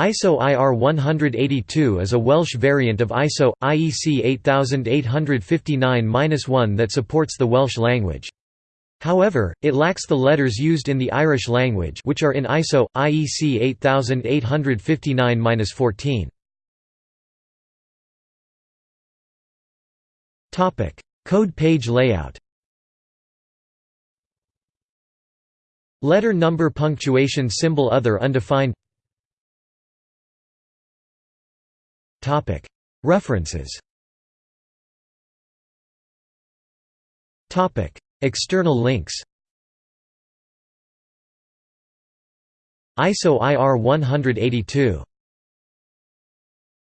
ISO IR 182 is a Welsh variant of ISO, IEC 8859-1 that supports the Welsh language. However, it lacks the letters used in the Irish language which are in ISO, IEC 8859-14. Code page layout Letter number punctuation symbol other undefined References. External links. ISO IR 182